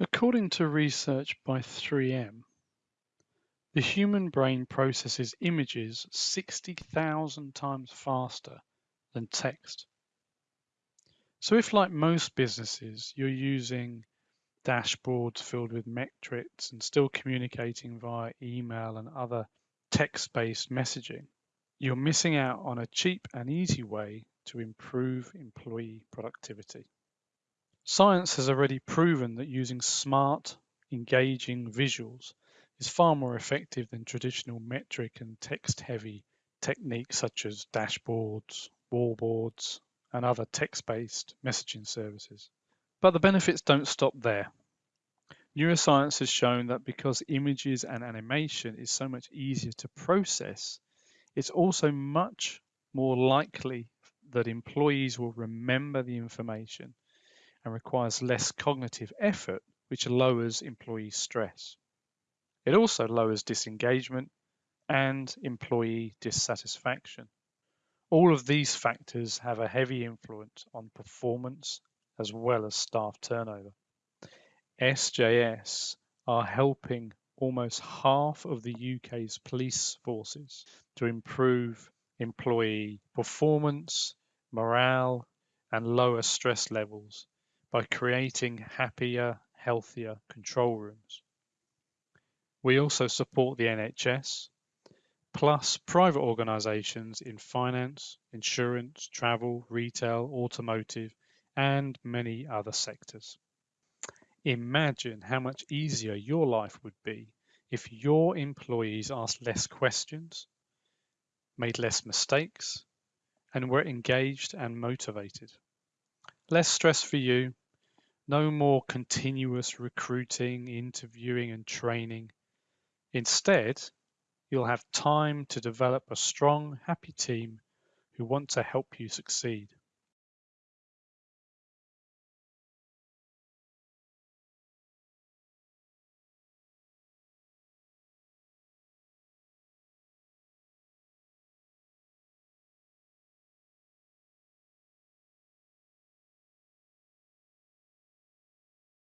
According to research by 3M, the human brain processes images 60,000 times faster than text. So if like most businesses, you're using dashboards filled with metrics and still communicating via email and other text-based messaging, you're missing out on a cheap and easy way to improve employee productivity. Science has already proven that using smart, engaging visuals is far more effective than traditional metric and text-heavy techniques such as dashboards, wallboards, and other text-based messaging services. But the benefits don't stop there. Neuroscience has shown that because images and animation is so much easier to process, it's also much more likely that employees will remember the information and requires less cognitive effort, which lowers employee stress. It also lowers disengagement and employee dissatisfaction. All of these factors have a heavy influence on performance as well as staff turnover. SJS are helping almost half of the UK's police forces to improve employee performance, morale, and lower stress levels by creating happier, healthier control rooms. We also support the NHS, plus private organisations in finance, insurance, travel, retail, automotive, and many other sectors. Imagine how much easier your life would be if your employees asked less questions, made less mistakes, and were engaged and motivated. Less stress for you, no more continuous recruiting, interviewing, and training. Instead, you'll have time to develop a strong, happy team who want to help you succeed.